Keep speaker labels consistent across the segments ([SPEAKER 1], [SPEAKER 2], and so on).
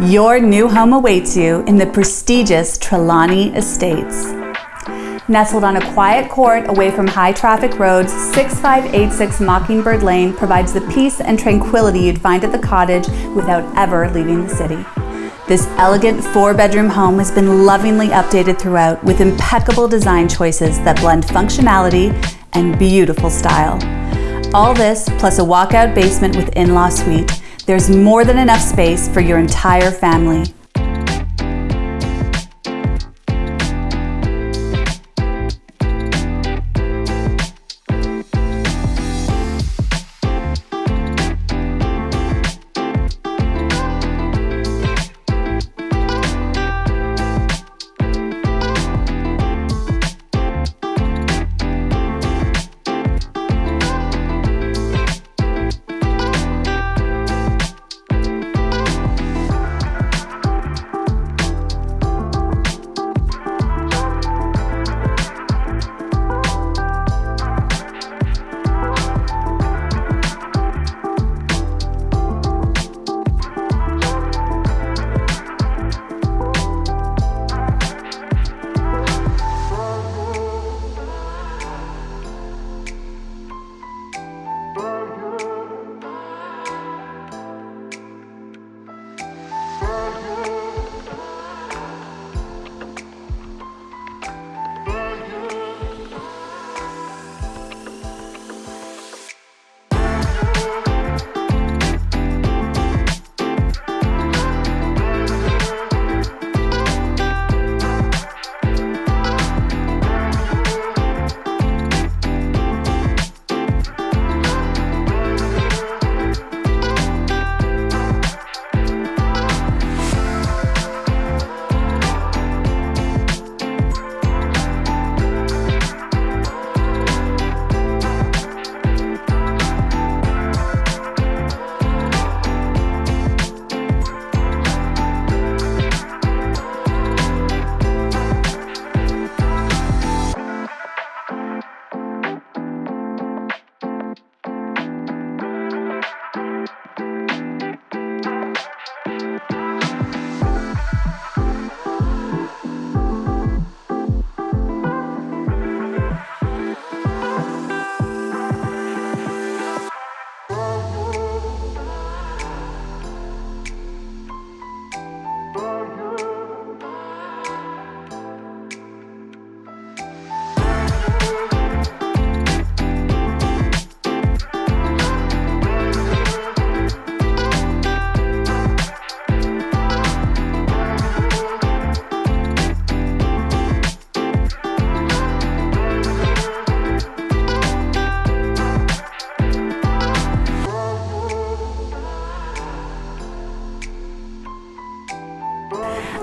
[SPEAKER 1] Your new home awaits you in the prestigious Trelawney Estates. Nestled on a quiet court away from high traffic roads, 6586 Mockingbird Lane provides the peace and tranquility you'd find at the cottage without ever leaving the city. This elegant four bedroom home has been lovingly updated throughout with impeccable design choices that blend functionality and beautiful style. All this plus a walkout basement with in-law suite. There's more than enough space for your entire family.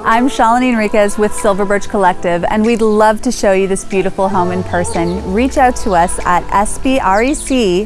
[SPEAKER 1] I'm Shalini Enriquez with Silver Birch Collective, and we'd love to show you this beautiful home in person. Reach out to us at sbrec.ca.